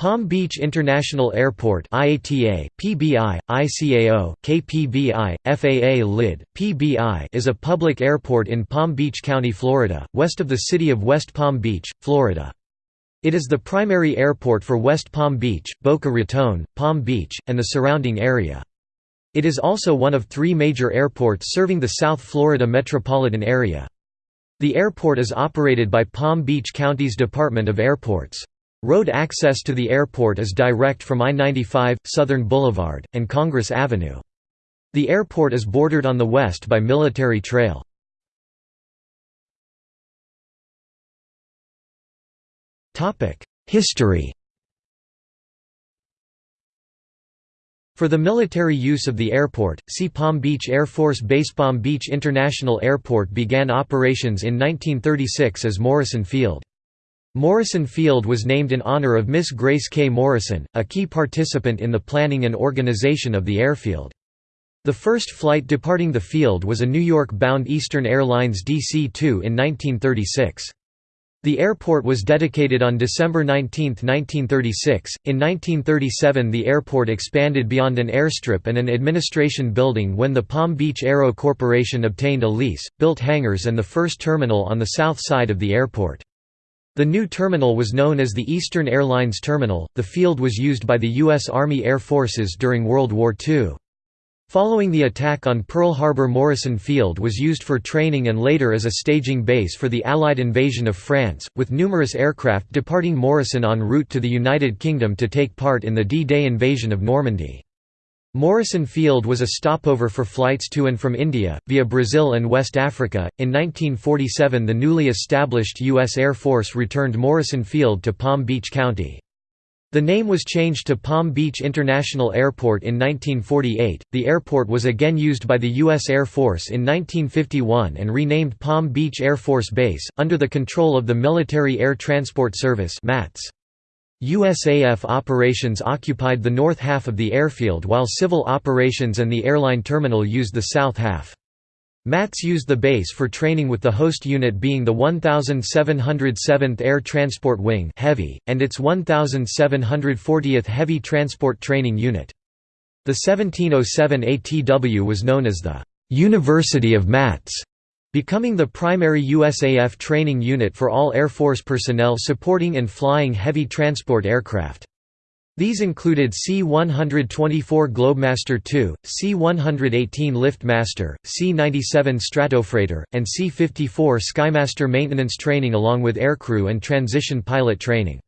Palm Beach International Airport IATA, PBI, ICAO, KPBI, FAA LID, PBI is a public airport in Palm Beach County, Florida, west of the city of West Palm Beach, Florida. It is the primary airport for West Palm Beach, Boca Raton, Palm Beach, and the surrounding area. It is also one of three major airports serving the South Florida metropolitan area. The airport is operated by Palm Beach County's Department of Airports. Road access to the airport is direct from I-95, Southern Boulevard, and Congress Avenue. The airport is bordered on the west by Military Trail. History For the military use of the airport, see Palm Beach Air Force Base Palm Beach International Airport began operations in 1936 as Morrison Field. Morrison Field was named in honor of Miss Grace K. Morrison, a key participant in the planning and organization of the airfield. The first flight departing the field was a New York-bound Eastern Airlines DC-2 in 1936. The airport was dedicated on December 19, 1936. In 1937, the airport expanded beyond an airstrip and an administration building when the Palm Beach Aero Corporation obtained a lease, built hangars, and the first terminal on the south side of the airport. The new terminal was known as the Eastern Airlines Terminal. The field was used by the U.S. Army Air Forces during World War II. Following the attack on Pearl Harbor Morrison Field was used for training and later as a staging base for the Allied invasion of France, with numerous aircraft departing Morrison en route to the United Kingdom to take part in the D-Day invasion of Normandy. Morrison Field was a stopover for flights to and from India, via Brazil and West Africa. In 1947, the newly established U.S. Air Force returned Morrison Field to Palm Beach County. The name was changed to Palm Beach International Airport in 1948. The airport was again used by the U.S. Air Force in 1951 and renamed Palm Beach Air Force Base, under the control of the Military Air Transport Service. MATS. USAF operations occupied the north half of the airfield while civil operations and the airline terminal used the south half. MATS used the base for training with the host unit being the 1707th Air Transport Wing Heavy, and its 1740th Heavy Transport Training Unit. The 1707 ATW was known as the «University of MATS» Becoming the primary USAF training unit for all Air Force personnel supporting and flying heavy transport aircraft. These included C-124 Globemaster II, C-118 Liftmaster, C-97 Stratofreighter, and C-54 Skymaster maintenance training along with aircrew and transition pilot training.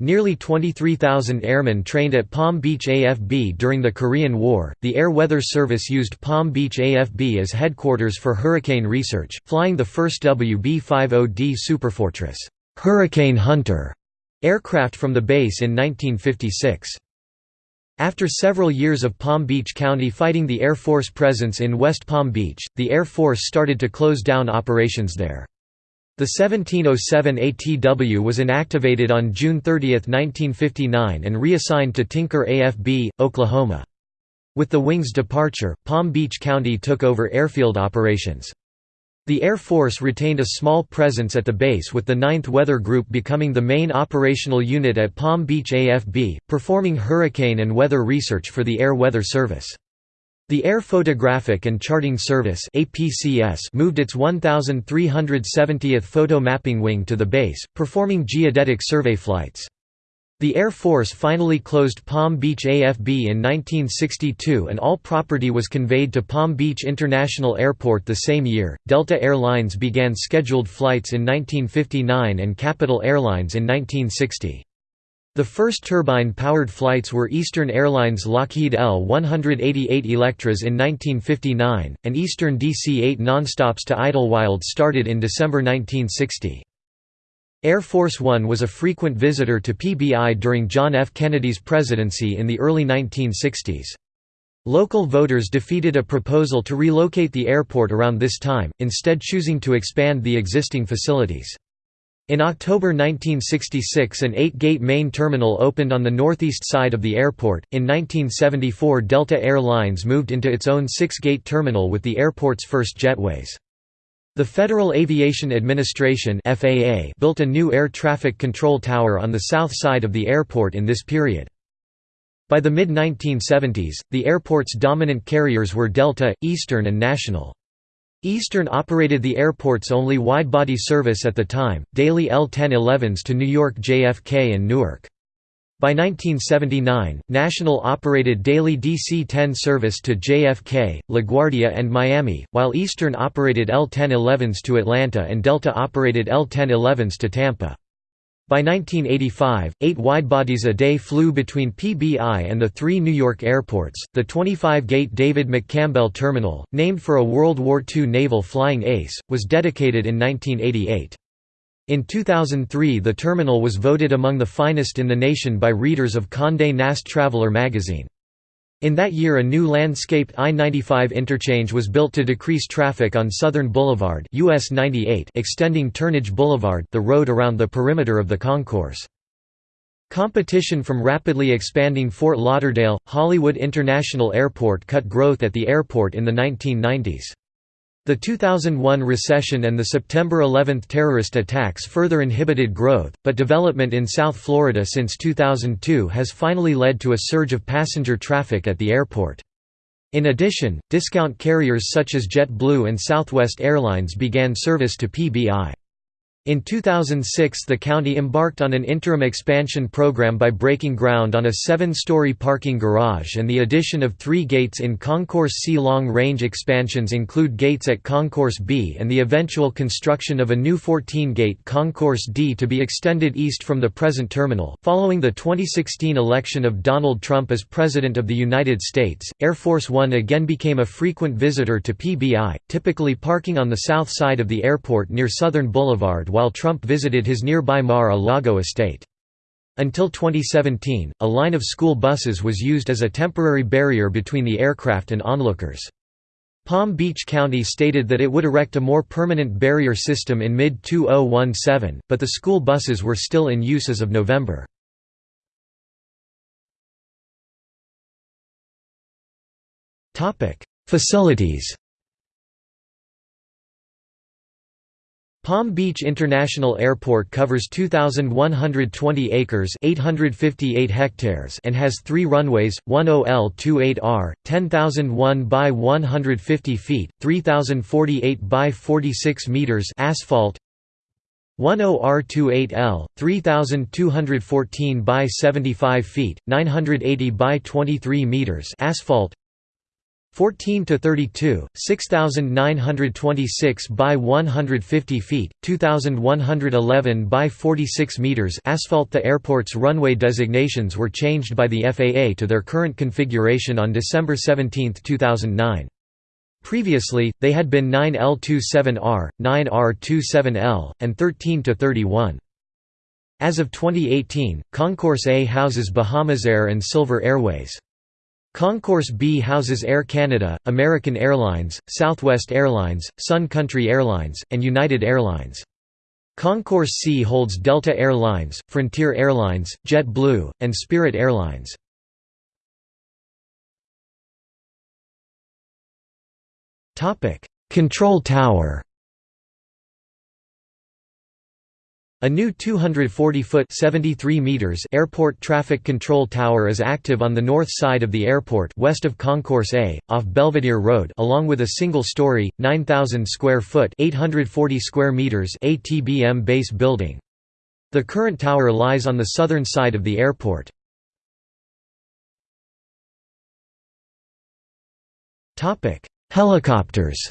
Nearly 23,000 airmen trained at Palm Beach AFB during the Korean War. The Air Weather Service used Palm Beach AFB as headquarters for hurricane research, flying the first WB-50D Superfortress Hurricane Hunter aircraft from the base in 1956. After several years of Palm Beach County fighting the Air Force presence in West Palm Beach, the Air Force started to close down operations there. The 1707 ATW was inactivated on June 30, 1959 and reassigned to Tinker AFB, Oklahoma. With the wing's departure, Palm Beach County took over airfield operations. The Air Force retained a small presence at the base with the 9th Weather Group becoming the main operational unit at Palm Beach AFB, performing hurricane and weather research for the Air Weather Service. The Air Photographic and Charting Service moved its 1,370th photo mapping wing to the base, performing geodetic survey flights. The Air Force finally closed Palm Beach AFB in 1962 and all property was conveyed to Palm Beach International Airport the same year. Delta Airlines began scheduled flights in 1959 and Capital Airlines in 1960. The first turbine-powered flights were Eastern Airlines Lockheed L-188 Electras in 1959, and Eastern DC-8 nonstops to Idlewild started in December 1960. Air Force One was a frequent visitor to PBI during John F. Kennedy's presidency in the early 1960s. Local voters defeated a proposal to relocate the airport around this time, instead choosing to expand the existing facilities. In October 1966 an eight-gate main terminal opened on the northeast side of the airport. In 1974 Delta Air Lines moved into its own six-gate terminal with the airport's first jetways. The Federal Aviation Administration FAA built a new air traffic control tower on the south side of the airport in this period. By the mid-1970s, the airport's dominant carriers were Delta, Eastern and National. Eastern operated the airport's only widebody service at the time, daily L-1011s to New York JFK and Newark. By 1979, National operated daily DC-10 service to JFK, LaGuardia and Miami, while Eastern operated L-1011s to Atlanta and Delta operated L-1011s to Tampa. By 1985, eight widebodies a day flew between PBI and the three New York airports. The 25-gate David McCampbell Terminal, named for a World War II naval flying ace, was dedicated in 1988. In 2003 the terminal was voted among the finest in the nation by readers of Condé Nast Traveler magazine. In that year a new landscaped I-95 interchange was built to decrease traffic on Southern Boulevard US 98 extending Turnage Boulevard the road around the perimeter of the concourse. Competition from rapidly expanding Fort Lauderdale, Hollywood International Airport cut growth at the airport in the 1990s. The 2001 recession and the September 11 terrorist attacks further inhibited growth, but development in South Florida since 2002 has finally led to a surge of passenger traffic at the airport. In addition, discount carriers such as JetBlue and Southwest Airlines began service to PBI. In 2006 the county embarked on an interim expansion program by breaking ground on a seven-story parking garage and the addition of three gates in Concourse C. Long-range expansions include gates at Concourse B and the eventual construction of a new 14-gate Concourse D to be extended east from the present terminal. Following the 2016 election of Donald Trump as President of the United States, Air Force One again became a frequent visitor to PBI, typically parking on the south side of the airport near Southern Boulevard while Trump visited his nearby Mar-a-Lago estate. Until 2017, a line of school buses was used as a temporary barrier between the aircraft and onlookers. Palm Beach County stated that it would erect a more permanent barrier system in mid-2017, but the school buses were still in use as of November. Facilities Palm Beach International Airport covers 2,120 acres 858 hectares and has three runways, 10L28R, 10,001 by 150 feet, 3,048 by 46 meters asphalt, 10R28L, 3,214 by 75 feet, 980 by 23 meters asphalt 14 to 32, 6926 by 150 feet, 2111 by 46 meters asphalt The airport's runway designations were changed by the FAA to their current configuration on December 17, 2009. Previously, they had been 9L27R, 9R27L, and 13 to 31. As of 2018, Concourse A houses Bahamasair and Silver Airways. Concourse B houses Air Canada, American Airlines, Southwest Airlines, Sun Country Airlines, and United Airlines. Concourse C holds Delta Air Lines, Frontier Airlines, JetBlue, and Spirit Airlines. Control tower A new 240-foot (73 meters) airport traffic control tower is active on the north side of the airport west of Concourse A, off Belvedere Road along with a single-story, 9,000-square-foot (840 square meters) ATBM base building. The current tower lies on the southern side of the airport. Helicopters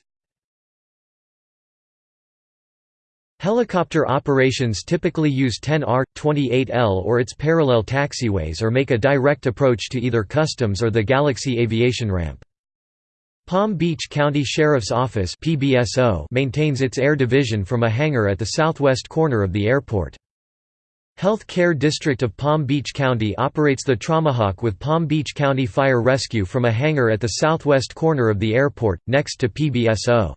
Helicopter operations typically use 10R, 28L or its parallel taxiways or make a direct approach to either Customs or the Galaxy Aviation Ramp. Palm Beach County Sheriff's Office maintains its air division from a hangar at the southwest corner of the airport. Health Care District of Palm Beach County operates the Traumahawk with Palm Beach County Fire Rescue from a hangar at the southwest corner of the airport, next to PBSO.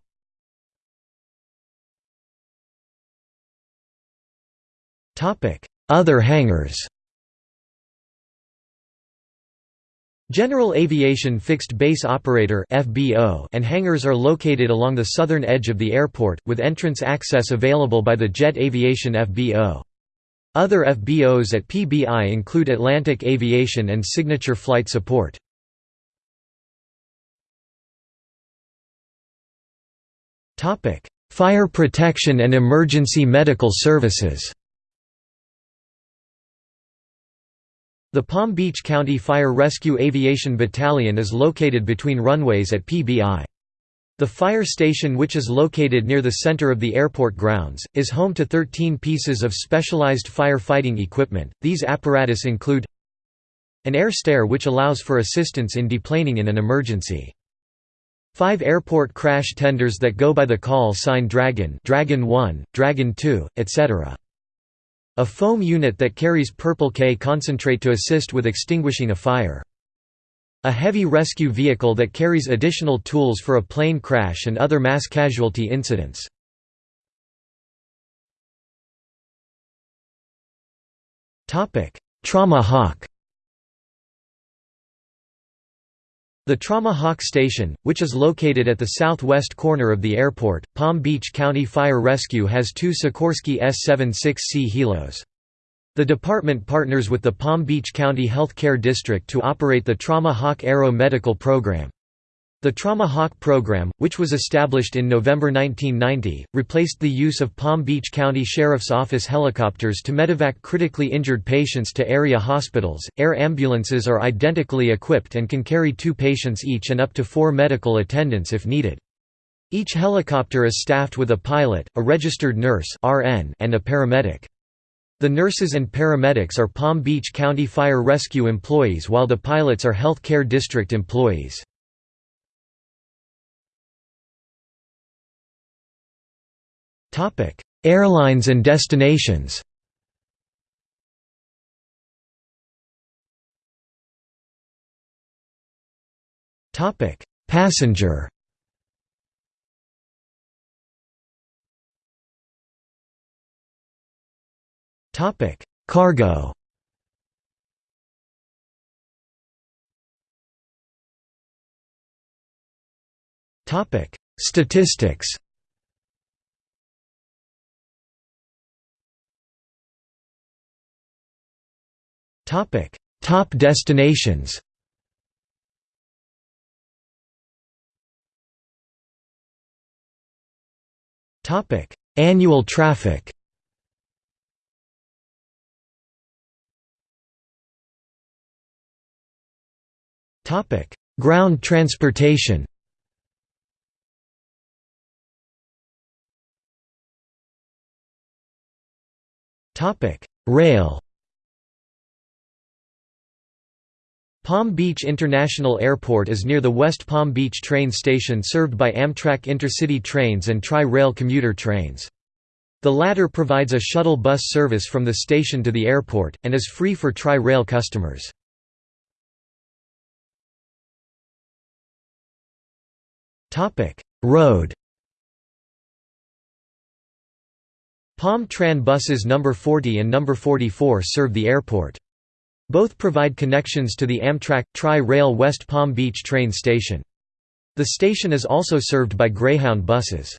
Other hangars General Aviation Fixed Base Operator and hangars are located along the southern edge of the airport, with entrance access available by the Jet Aviation FBO. Other FBOs at PBI include Atlantic Aviation and Signature Flight Support. Fire protection and emergency medical services The Palm Beach County Fire Rescue Aviation Battalion is located between runways at PBI. The fire station which is located near the center of the airport grounds, is home to 13 pieces of specialized fire-fighting equipment. These apparatus include an air stair which allows for assistance in deplaning in an emergency. Five airport crash tenders that go by the call sign Dragon Dragon 1, Dragon 2, etc. A foam unit that carries purple K concentrate to assist with extinguishing a fire. A heavy rescue vehicle that carries additional tools for a plane crash and other mass casualty incidents. Trauma Hawk The Trauma Hawk Station, which is located at the southwest corner of the airport, Palm Beach County Fire Rescue has two Sikorsky S-76C Helos. The department partners with the Palm Beach County Health Care District to operate the Trauma Hawk Aero Medical Program. The Trauma Hawk program, which was established in November 1990, replaced the use of Palm Beach County Sheriff's Office helicopters to medevac critically injured patients to area hospitals. Air ambulances are identically equipped and can carry two patients each and up to four medical attendants if needed. Each helicopter is staffed with a pilot, a registered nurse (RN), and a paramedic. The nurses and paramedics are Palm Beach County Fire Rescue employees while the pilots are Health Care District employees. Airlines and destinations. Topic: Passenger. Topic: Cargo. Topic: Statistics. Topic: Top destinations. Topic: Annual traffic. Topic: Ground transportation. Topic: Rail. Palm Beach International Airport is near the West Palm Beach train station served by Amtrak Intercity trains and Tri-Rail commuter trains. The latter provides a shuttle bus service from the station to the airport, and is free for Tri-Rail customers. Road Palm Tran buses number 40 and number 44 serve the airport. Both provide connections to the Amtrak Tri-Rail West Palm Beach train station. The station is also served by Greyhound buses.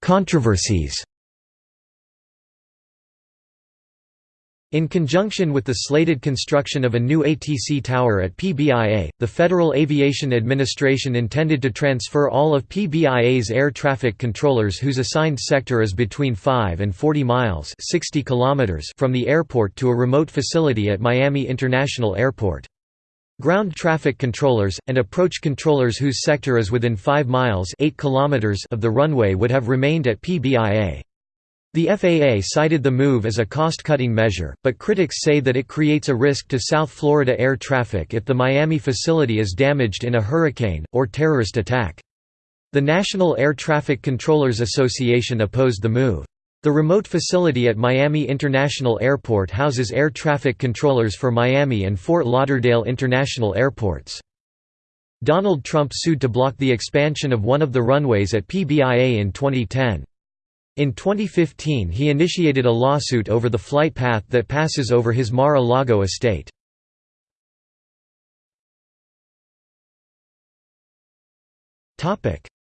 Controversies In conjunction with the slated construction of a new ATC tower at PBIA, the Federal Aviation Administration intended to transfer all of PBIA's air traffic controllers whose assigned sector is between 5 and 40 miles 60 kilometers from the airport to a remote facility at Miami International Airport. Ground traffic controllers, and approach controllers whose sector is within 5 miles 8 kilometers of the runway would have remained at PBIA. The FAA cited the move as a cost-cutting measure, but critics say that it creates a risk to South Florida air traffic if the Miami facility is damaged in a hurricane, or terrorist attack. The National Air Traffic Controllers Association opposed the move. The remote facility at Miami International Airport houses air traffic controllers for Miami and Fort Lauderdale International Airports. Donald Trump sued to block the expansion of one of the runways at PBIA in 2010. In 2015 he initiated a lawsuit over the flight path that passes over his Mar-a-Lago estate.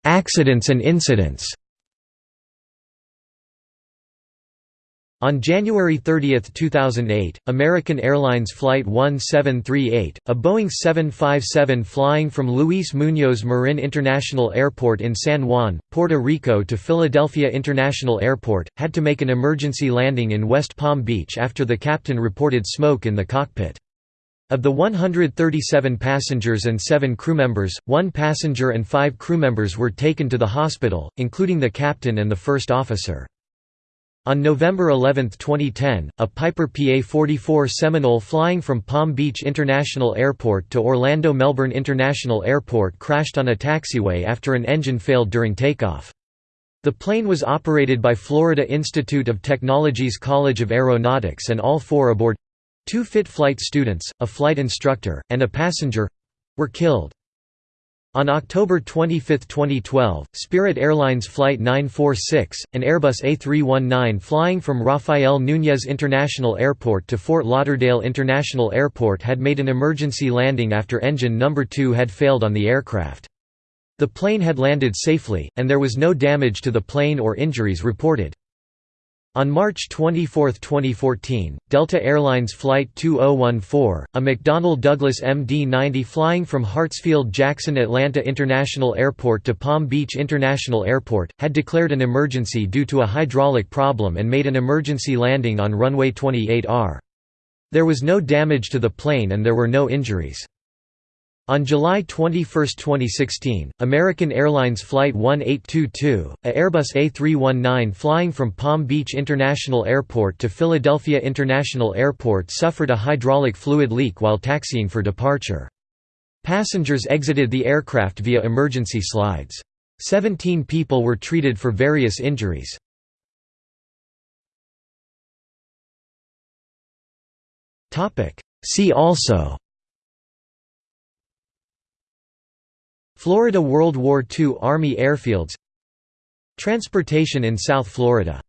Accidents and incidents On January 30, 2008, American Airlines Flight 1738, a Boeing 757 flying from Luis Muñoz Marin International Airport in San Juan, Puerto Rico to Philadelphia International Airport, had to make an emergency landing in West Palm Beach after the captain reported smoke in the cockpit. Of the 137 passengers and seven crewmembers, one passenger and five crewmembers were taken to the hospital, including the captain and the first officer. On November 11, 2010, a Piper PA-44 Seminole flying from Palm Beach International Airport to Orlando Melbourne International Airport crashed on a taxiway after an engine failed during takeoff. The plane was operated by Florida Institute of Technology's College of Aeronautics and all four aboard—two fit flight students, a flight instructor, and a passenger—were killed. On October 25, 2012, Spirit Airlines Flight 946, an Airbus A319 flying from Rafael Núñez International Airport to Fort Lauderdale International Airport had made an emergency landing after engine number 2 had failed on the aircraft. The plane had landed safely, and there was no damage to the plane or injuries reported. On March 24, 2014, Delta Airlines Flight 2014, a McDonnell Douglas MD-90 flying from Hartsfield-Jackson Atlanta International Airport to Palm Beach International Airport, had declared an emergency due to a hydraulic problem and made an emergency landing on runway 28R. There was no damage to the plane and there were no injuries. On July 21, 2016, American Airlines Flight 1822, a Airbus A319 flying from Palm Beach International Airport to Philadelphia International Airport suffered a hydraulic fluid leak while taxiing for departure. Passengers exited the aircraft via emergency slides. Seventeen people were treated for various injuries. See also Florida World War II Army airfields. Transportation in South Florida